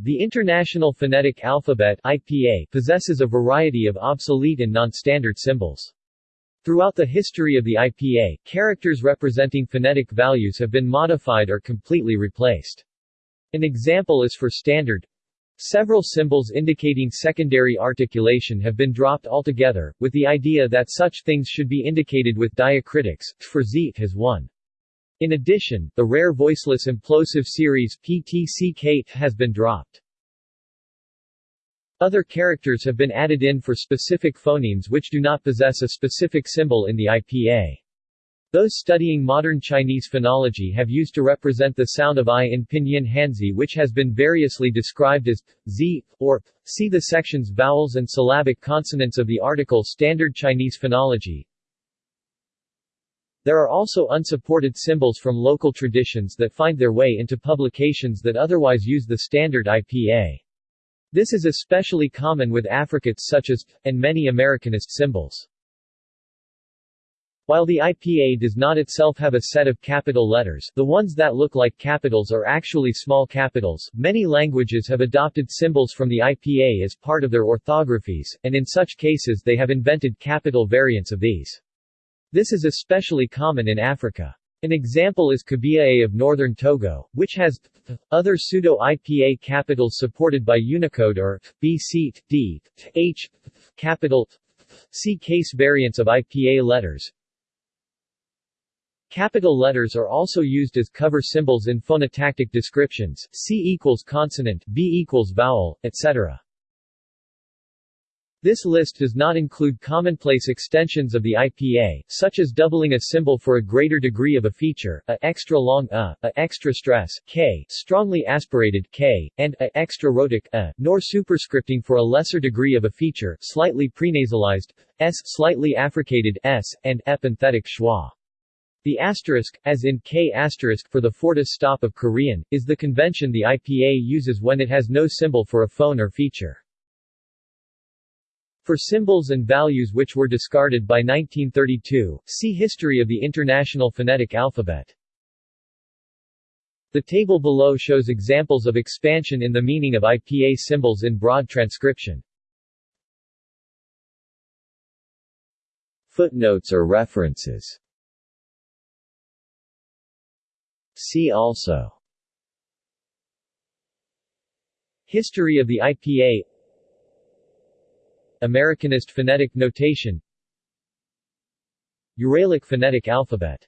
The International Phonetic Alphabet IPA possesses a variety of obsolete and non-standard symbols. Throughout the history of the IPA, characters representing phonetic values have been modified or completely replaced. An example is for standard Several symbols indicating secondary articulation have been dropped altogether, with the idea that such things should be indicated with diacritics, for z has one. In addition, the rare voiceless implosive series PTCK has been dropped. Other characters have been added in for specific phonemes which do not possess a specific symbol in the IPA. Those studying modern Chinese phonology have used to represent the sound of I in Pinyin Hanzi which has been variously described as z, or p. see the sections vowels and syllabic consonants of the article Standard Chinese phonology. There are also unsupported symbols from local traditions that find their way into publications that otherwise use the standard IPA. This is especially common with affricates such as, and many Americanist symbols. While the IPA does not itself have a set of capital letters, the ones that look like capitals are actually small capitals. Many languages have adopted symbols from the IPA as part of their orthographies, and in such cases they have invented capital variants of these. This is especially common in Africa. An example is Kabiye of northern Togo, which has other pseudo-IPA capitals supported by Unicode or B seat, D, H capital C case variants of IPA letters, Capital letters are also used as cover symbols in phonotactic descriptions, C equals consonant, B equals vowel, etc. This list does not include commonplace extensions of the IPA, such as doubling a symbol for a greater degree of a feature, a extra long a, a extra stress k, strongly aspirated k, and a extra rhotic a, nor superscripting for a lesser degree of a feature, slightly prenasalized s, slightly affricated s, and epenthetic schwa. The asterisk, as in K asterisk for the fortis stop of Korean, is the convention the IPA uses when it has no symbol for a phone or feature. For symbols and values which were discarded by 1932, see History of the International Phonetic Alphabet. The table below shows examples of expansion in the meaning of IPA symbols in broad transcription. Footnotes or references See also History of the IPA Americanist phonetic notation Uralic phonetic alphabet